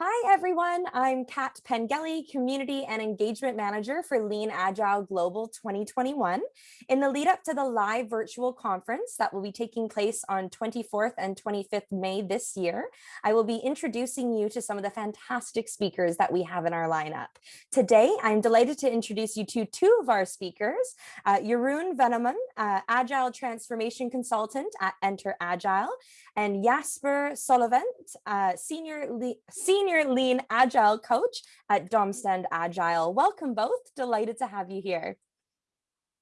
Hi, everyone. I'm Kat Pengelly, Community and Engagement Manager for Lean Agile Global 2021. In the lead up to the live virtual conference that will be taking place on 24th and 25th May this year, I will be introducing you to some of the fantastic speakers that we have in our lineup. Today, I'm delighted to introduce you to two of our speakers, uh, Jeroen Venneman, uh, Agile Transformation Consultant at Enter Agile, and Jasper Sollevent, uh, Senior, Senior Senior Lean Agile Coach at Domstand Agile. Welcome both. Delighted to have you here.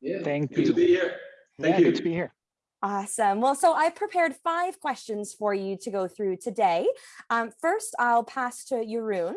Yeah, thank good you. to be here. Thank yeah, you. Good to be here. Awesome. Well, so I prepared five questions for you to go through today. Um, first, I'll pass to Jeroen.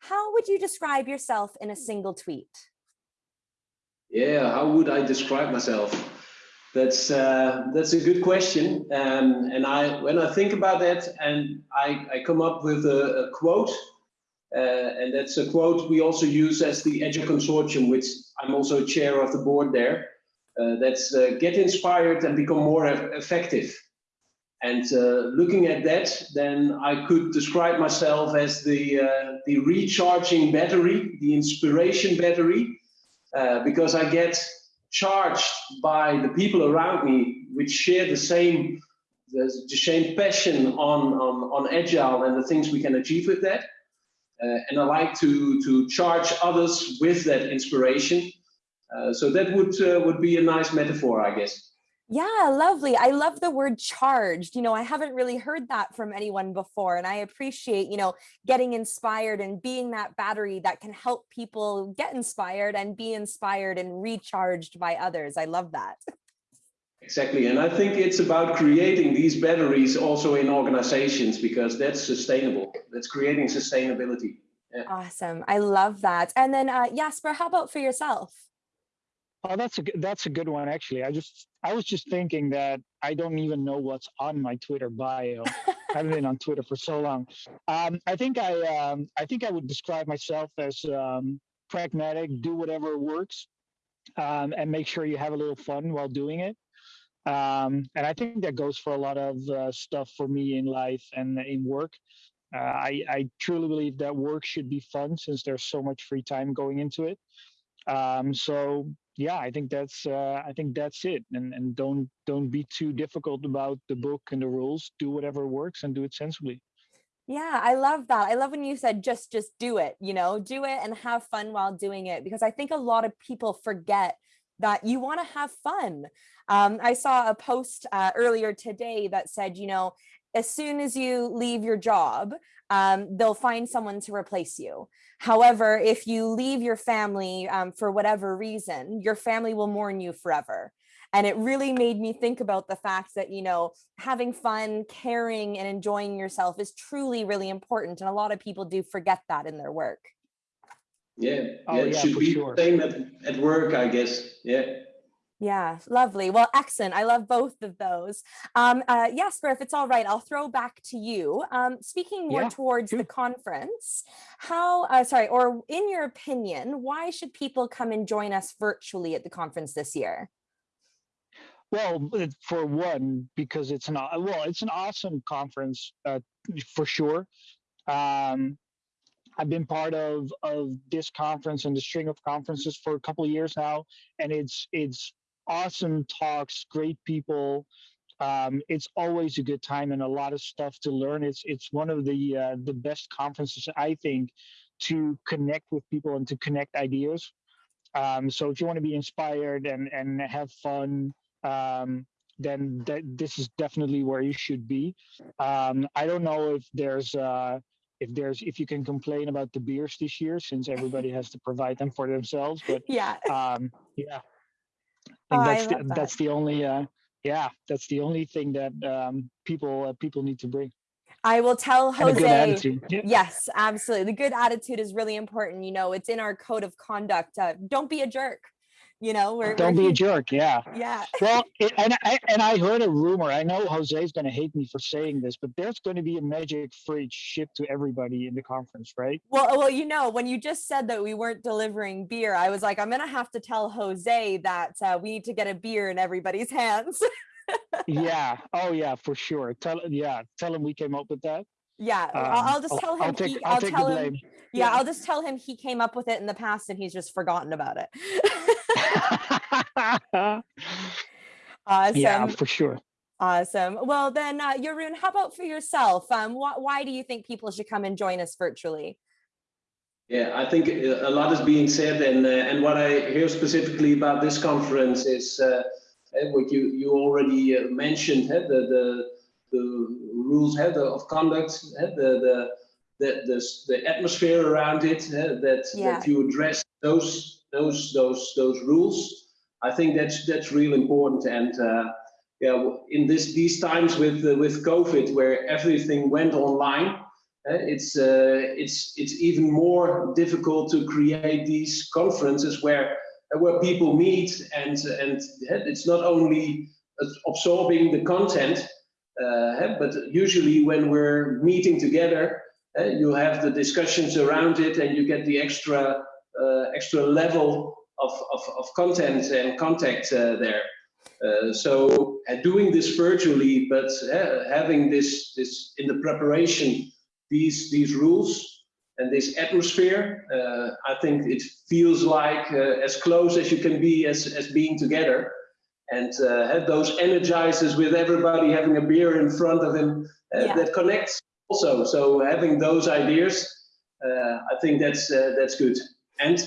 How would you describe yourself in a single tweet? Yeah, how would I describe myself? That's uh, that's a good question, um, and I when I think about that, and I, I come up with a, a quote, uh, and that's a quote we also use as the Agile Consortium, which I'm also chair of the board there. Uh, that's uh, get inspired and become more effective. And uh, looking at that, then I could describe myself as the uh, the recharging battery, the inspiration battery, because I get charged by the people around me, which share the same the, same passion on, on on agile and the things we can achieve with that. Uh, and I like to to charge others with that inspiration. Uh, so that would uh, would be a nice metaphor, I guess. Yeah, lovely. I love the word charged. You know, I haven't really heard that from anyone before. And I appreciate, you know, getting inspired and being that battery that can help people get inspired and be inspired and recharged by others. I love that. Exactly. And I think it's about creating these batteries also in organizations because that's sustainable. That's creating sustainability. Yeah. Awesome. I love that. And then uh, Jasper, how about for yourself? Oh, that's a good, that's a good one actually. I just I was just thinking that I don't even know what's on my Twitter bio. I haven't been on Twitter for so long. Um, I think I um, I think I would describe myself as um, pragmatic, do whatever works, um, and make sure you have a little fun while doing it. Um, and I think that goes for a lot of uh, stuff for me in life and in work. Uh, I, I truly believe that work should be fun since there's so much free time going into it. Um, so yeah, I think that's uh, I think that's it. And and don't don't be too difficult about the book and the rules. Do whatever works and do it sensibly. Yeah, I love that. I love when you said just just do it, you know, do it and have fun while doing it because I think a lot of people forget that you want to have fun. Um, I saw a post uh, earlier today that said, you know, as soon as you leave your job, um, they'll find someone to replace you. However, if you leave your family um, for whatever reason, your family will mourn you forever. And it really made me think about the fact that, you know, having fun, caring and enjoying yourself is truly really important. And a lot of people do forget that in their work. Yeah, yeah, oh, it yeah, should be sure. same at, at work, I guess. Yeah. Yeah, lovely. Well, excellent. I love both of those. Um, uh, Jasper, if it's all right, I'll throw back to you. Um, speaking more yeah, towards the conference, how, uh, sorry, or in your opinion, why should people come and join us virtually at the conference this year? Well, for one, because it's an well, it's an awesome conference uh, for sure. Um, I've been part of of this conference and the string of conferences for a couple of years now, and it's it's awesome talks, great people. Um, it's always a good time and a lot of stuff to learn. It's it's one of the uh, the best conferences I think to connect with people and to connect ideas. Um, so if you want to be inspired and and have fun, um, then that, this is definitely where you should be. Um, I don't know if there's uh, if there's if you can complain about the beers this year since everybody has to provide them for themselves, but yeah, um, yeah, Oh, I that's the, that. that's the only uh, yeah that's the only thing that um, people uh, people need to bring. I will tell And a good Jose. Yeah. Yes, absolutely. The good attitude is really important. You know, it's in our code of conduct. Uh, don't be a jerk. You know, we're, Don't we're be a jerk. Yeah. Yeah. Well, it, and I and I heard a rumor. I know Jose's going to hate me for saying this, but there's going to be a magic fridge shipped to everybody in the conference, right? Well, well, you know, when you just said that we weren't delivering beer, I was like, I'm gonna have to tell Jose that uh, we need to get a beer in everybody's hands. yeah. Oh, yeah, for sure. Tell yeah. Tell him we came up with that. Yeah, I'll, Um, I'll just tell him. I'll take, he, I'll I'll tell him. Yeah, Yeah. I'll just tell him he came up with it in the past and he's just forgotten about it. awesome. yeah, for sure. Awesome. Well, then, uh, Jeroen, how about for yourself? Um, wh- why do you think people should come and join us virtually? Yeah, I think uh, a lot is being said, and uh, and what I hear specifically about this conference is uh, uh, what you you already uh, mentioned, uh, the the the rules uh, the, of conduct, uh, the the the the, the atmosphere around it, uh, that Yeah. that you address those those those those rules. I think that's that's real important, and uh, yeah, in this these times with uh, with COVID, where everything went online. Uh, it's uh, it's it's even more difficult to create these conferences where uh, where people meet and and uh, it's not only absorbing the content, uh, but usually when we're meeting together, uh, you have the discussions around it and you get the extra uh, extra level of, of, of content and contact uh, there. Uh, so uh, doing this virtually, but uh, having this this in the preparation these these rules and this atmosphere. Uh, I think it feels like uh, as close as you can be as as being together, and uh, have those energizers with everybody having a beer in front of him uh, Yeah. that connects also. So having those ideas, uh, I think that's uh, that's good, and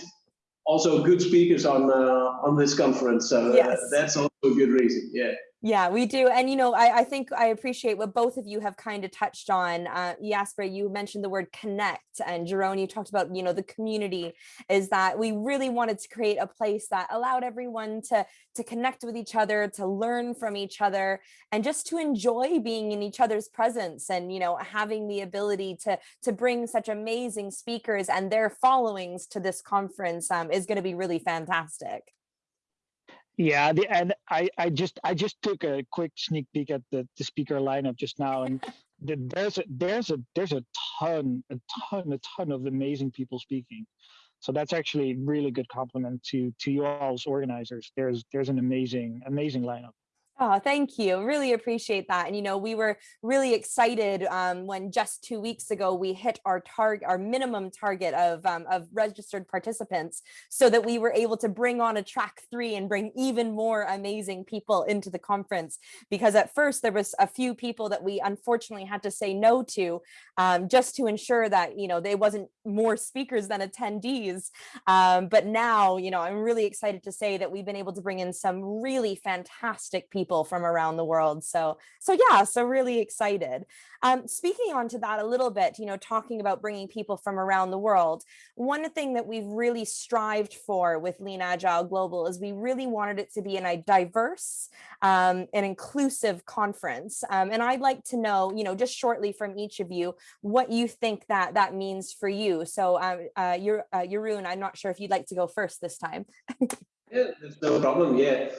also good speakers on uh, on this conference. So uh, Yes. that's also a good reason. Yeah. Yeah, we do. And, you know, I, I think I appreciate what both of you have kind of touched on. Uh, Jasper, you mentioned the word connect and Jerome, you talked about, you know, the community is that we really wanted to create a place that allowed everyone to, to connect with each other, to learn from each other, and just to enjoy being in each other's presence and, you know, having the ability to, to bring such amazing speakers and their followings to this conference um, is going to be really fantastic. Yeah, the, and I, I just I just took a quick sneak peek at the, the speaker lineup just now, and the, there's a there's a there's a ton a ton a ton of amazing people speaking. So that's actually really good compliment to to you all as organizers. There's there's an amazing amazing lineup. Oh, thank you. Really appreciate that. And you know, we were really excited um, when just two weeks ago we hit our target, our minimum target of um, of registered participants, so that we were able to bring on a track three and bring even more amazing people into the conference. Because at first there was a few people that we unfortunately had to say no to, um, just to ensure that you know they wasn't more speakers than attendees. Um, but now, you know, I'm really excited to say that we've been able to bring in some really fantastic people from around the world. So, so yeah, so really excited. Um, speaking on to that a little bit, you know, talking about bringing people from around the world, one thing that we've really strived for with Lean Agile Global is we really wanted it to be in a diverse um, and inclusive conference. Um, and I'd like to know, you know, just shortly from each of you, what you think that that means for you. So, um, uh, uh, Jeroen, I'm not sure if you'd like to go first this time. Yeah, there's no problem. Yeah,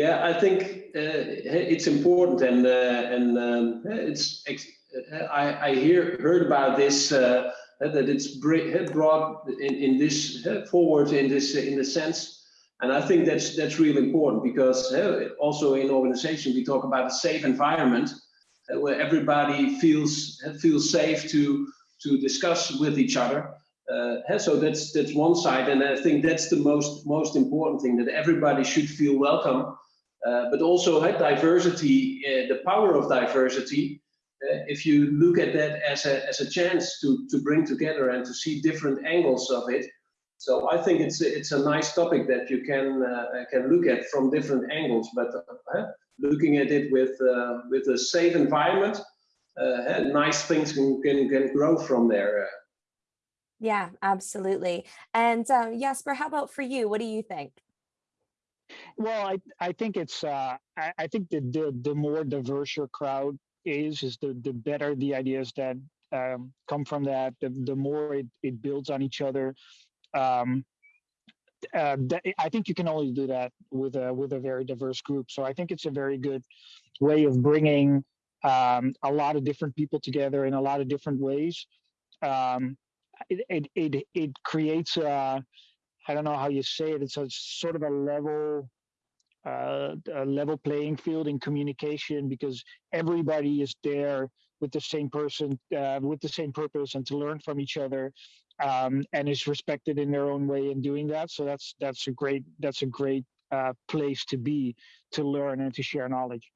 yeah. I think uh, it's important, and uh, and um, it's. uh, I I hear heard about this uh, that it's brought in in this uh, forward in this in the sense, and I think that's that's really important because uh, also in organization we talk about a safe environment uh, where everybody feels feels safe to to discuss with each other uh, so that's that's one side, and I think that's the most most important thing that everybody should feel welcome, uh, but also uh, diversity, uh, the power of diversity. Uh, if you look at that as a as a chance to to bring together and to see different angles of it, so I think it's a- it's a nice topic that you can uh, can look at from different angles, but uh, looking at it with uh, with a safe environment, uh, nice things can, can can grow from there. Uh, Yeah, absolutely. And Jasper, how about for you? What do you think? Well, I I think it's uh I, I think the, the the more diverse your crowd is, is the the better the ideas that um, come from that. The the more it, it builds on each other. Um, uh, I think you can only do that with a with a very diverse group. So I think it's a very good way of bringing um, a lot of different people together in a lot of different ways. Um, it, it it it creates a I don't know how you say it. It's a sort of a level uh, a level playing field in communication because everybody is there with the same person, uh, with the same purpose, and to learn from each other, um, and is respected in their own way in doing that. So that's that's a great that's a great uh, place to be to learn and to share knowledge.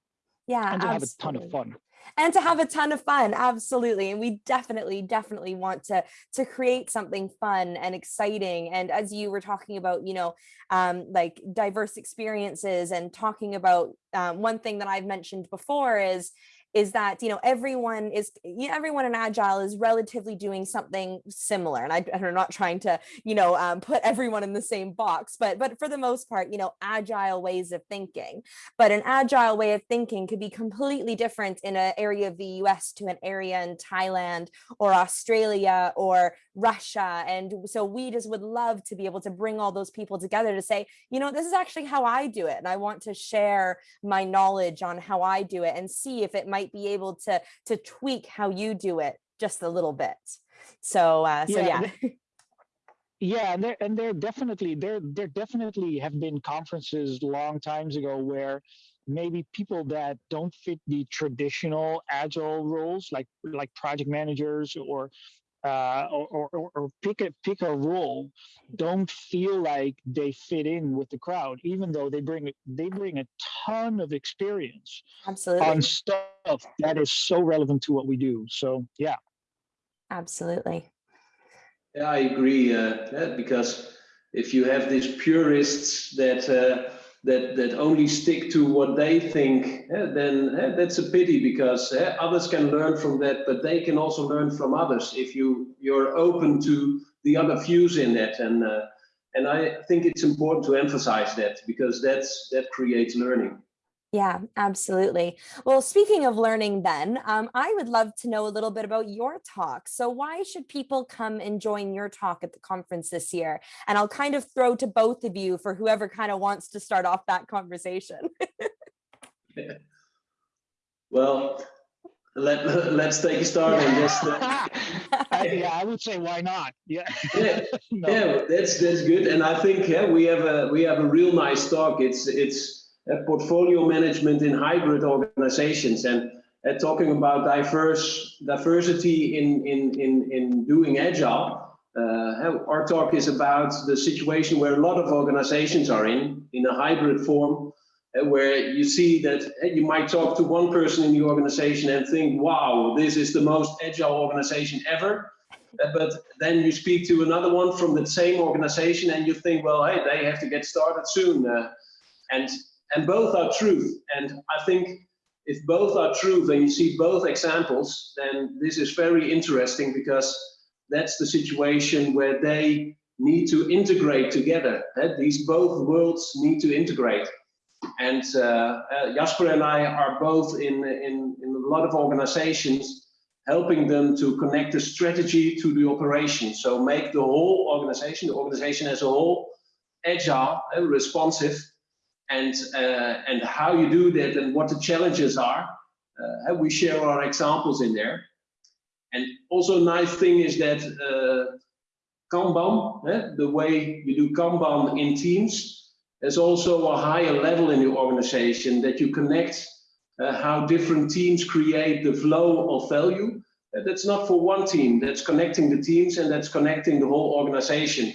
Yeah, and to absolutely. have a ton of fun and to have a ton of fun absolutely and we definitely definitely want to to create something fun and exciting and as you were talking about you know um like diverse experiences and talking about um, one thing that i've mentioned before is is that you know everyone is you know, everyone in agile is relatively doing something similar and I, am not trying to you know um, put everyone in the same box but but for the most part you know agile ways of thinking. But an agile way of thinking could be completely different in an area of the US to an area in Thailand or Australia or Russia and so we just would love to be able to bring all those people together to say you know this is actually how I do it and I want to share my knowledge on how I do it and see if it might might be able to to tweak how you do it just a little bit. So uh, so yeah. yeah. yeah and there and there definitely there there definitely have been conferences long times ago where maybe people that don't fit the traditional agile roles like like project managers or uh, or, or, or pick a pick a role don't feel like they fit in with the crowd, even though they bring they bring a ton of experience absolutely on stuff that is so relevant to what we do. So yeah, absolutely. Yeah, I agree. Uh, because if you have these purists that uh, that that only stick to what they think, eh, then eh, that's a pity because eh, others can learn from that, but they can also learn from others if you you're open to the other views in that. And uh, and I think it's important to emphasize that because that's that creates learning. Yeah, absolutely. Well, speaking of learning then, um, I would love to know a little bit about your talk. So why should people come and join your talk at the conference this year? And I'll kind of throw to both of you for whoever kind of wants to start off that conversation. yeah. Well, let, let's take a start on this. Uh, yeah, I would say why not? Yeah. Yeah, no. yeah, that's that's good. And I think yeah, we have a we have a real nice talk. It's it's portfolio management in hybrid organizations and uh, talking about diverse diversity in, in, in, in doing agile. Uh, our talk is about the situation where a lot of organizations are in, in a hybrid form, uh, where you see that uh, you might talk to one person in the organization and think, wow, this is the most agile organization ever. Uh, but then you speak to another one from the same organization and you think, well, hey, they have to get started soon. and and both are true. And I think if both are true, then you see both examples, then this is very interesting because that's the situation where they need to integrate together. Eh? These both worlds need to integrate. And uh, uh, Jasper and I are both in, in, in a lot of organizations helping them to connect the strategy to the operation. So make the whole organization, the organization as a whole, agile and responsive and uh, and how you do that and what the challenges are. Uh, we share our examples in there. And also a nice thing is that uh, Kanban, eh, the way you do Kanban in teams, there's also a higher level in your organization that you connect uh, how different teams create the flow of value. Uh, that's not for one team, that's connecting the teams and that's connecting the whole organization.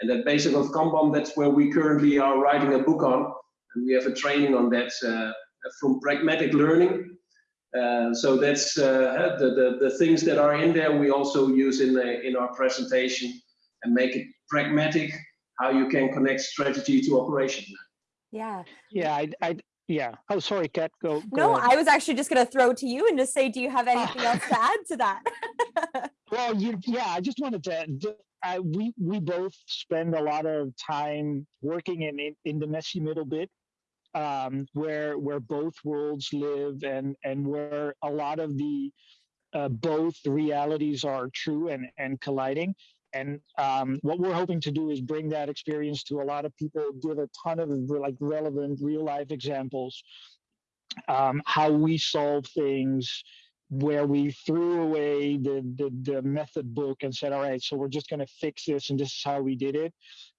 And that basic of Kanban, that's where we currently are writing a book on. And we have a training on that uh, from pragmatic learning. Uh, so that's uh, the, the, the things that are in there we also use in, the, in our presentation and make it pragmatic, how you can connect strategy to operation. Yeah. Yeah, I, I, yeah. Oh, sorry, Kat. Go. go no, ahead. I was actually just going to throw to you and just say, do you have anything else to add to that? well, you, yeah, I just wanted to. I, we we both spend a lot of time working in, in in the messy middle bit um, where where both worlds live and and where a lot of the uh, both realities are true and and colliding. And um, what we're hoping to do is bring that experience to a lot of people, give a ton of like relevant real life examples, um, how we solve things, where we threw away the, the, the method book and said, all right, so we're just going to fix this and this is how we did it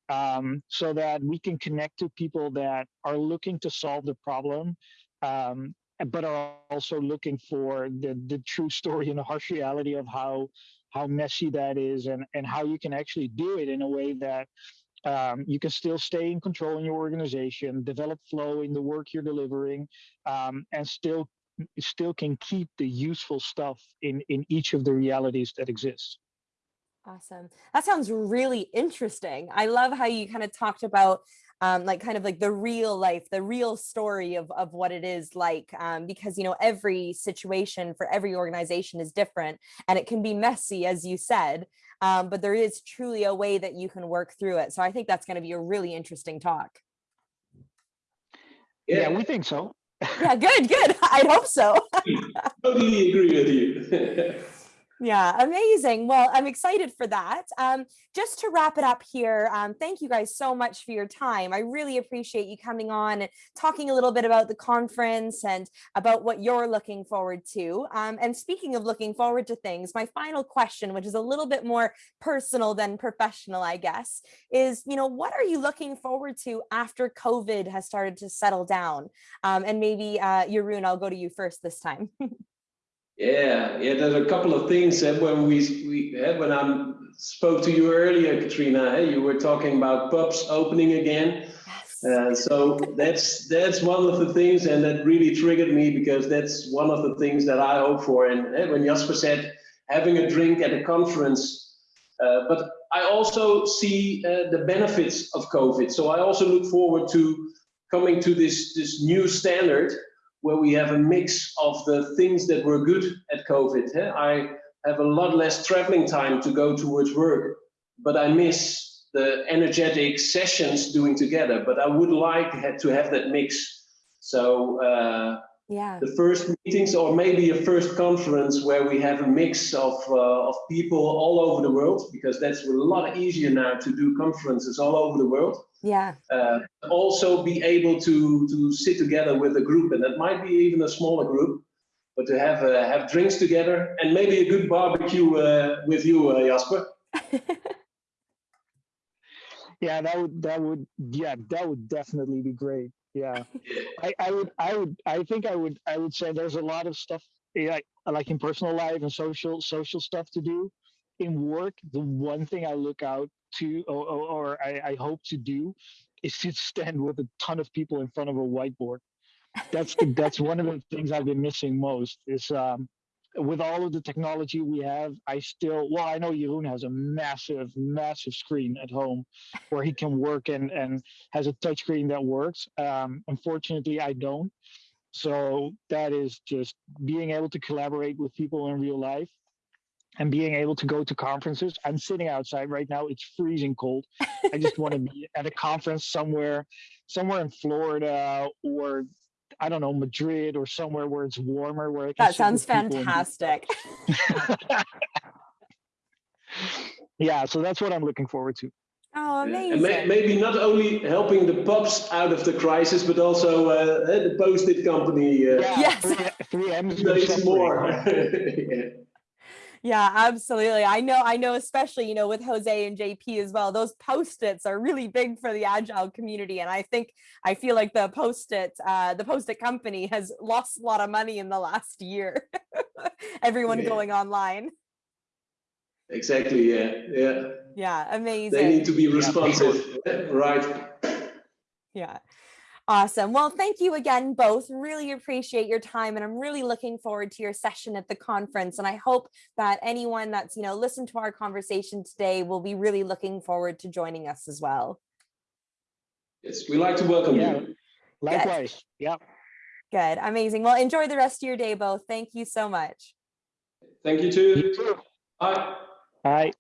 um, so that we can connect to people that are looking to solve the problem um, but are also looking for the the true story and the harsh reality of how how messy that is and and how you can actually do it in a way that um, you can still stay in control in your organization, develop flow in the work you're delivering, um, and still still can keep the useful stuff in in each of the realities that exist. Awesome. That sounds really interesting. I love how you kind of talked about um, like kind of like the real life, the real story of, of what it is like, um, because, you know, every situation for every organization is different and it can be messy, as you said, um, but there is truly a way that you can work through it. So I think that's going to be a really interesting talk. Yeah, we think so. Yeah, good, good. I hope so. totally agree with you. Yeah, amazing. Well, I'm excited for that. Um, just to wrap it up here, um, thank you guys so much for your time. I really appreciate you coming on and talking a little bit about the conference and about what you're looking forward to. Um, and speaking of looking forward to things, my final question, which is a little bit more personal than professional, I guess, is, you know, what are you looking forward to after COVID has started to settle down? Um, and maybe, uh, I'll go to you first this time. Yeah, yeah. There's a couple of things that when we we uh, when I spoke to you earlier, Katrina, you were talking about pubs opening again. Yes. Uh, so that's that's one of the things, and that really triggered me because that's one of the things that I hope for. And when Jasper said having a drink at a conference, uh, but I also see uh, the benefits of COVID. So I also look forward to coming to this this new standard where we have a mix of the things that were good at COVID. I have a lot less traveling time to go towards work, but I miss the energetic sessions doing together. But I would like to have that mix. So uh, yeah the first meetings or maybe a first conference where we have a mix of uh, of people all over the world because that's a lot easier now to do conferences all over the world yeah. Uh, also be able to to sit together with a group and that might be even a smaller group but to have uh, have drinks together and maybe a good barbecue uh, with you uh, jasper. Yeah that would that would yeah that would definitely be great. Yeah. I, I would i would i think i would i would say there's a lot of stuff yeah, like in personal life and social social stuff to do in work the one thing i look out to or, or, or I, I hope to do is to stand with a ton of people in front of a whiteboard that's that's one of the things i've been missing most is um with all of the technology we have, I still, well, I know Jeroen has a massive, massive screen at home where he can work and, and has a touch screen that works. Um, unfortunately, I don't. So that is just being able to collaborate with people in real life and being able to go to conferences. I'm sitting outside right now. It's freezing cold. I just want to be at a conference somewhere, somewhere in Florida or I don't know, Madrid or somewhere where it's warmer. Where that sounds fantastic. yeah, so that's what I'm looking forward to. Oh, amazing. May, maybe not only helping the pubs out of the crisis, but also uh, the Post-it company. Uh, yeah, yes. Three, three M's more. yeah. Yeah, absolutely. I know, I know, especially, you know, with Jose and JP as well, those post-its are really big for the agile community. And I think, I feel like the post-it, uh, the post-it company has lost a lot of money in the last year. Everyone yeah. going online. Exactly. Yeah. Yeah. Yeah. Amazing. They need to be responsive. Yeah. right. Yeah. Awesome. Well, thank you again, both. Really appreciate your time. And I'm really looking forward to your session at the conference. And I hope that anyone that's, you know, listened to our conversation today will be really looking forward to joining us as well. Yes, we like to welcome yeah. you. Likewise. Good. Yeah. Good. Amazing. Well, enjoy the rest of your day, both. Thank you so much. Thank you too. You too. Bye. Bye.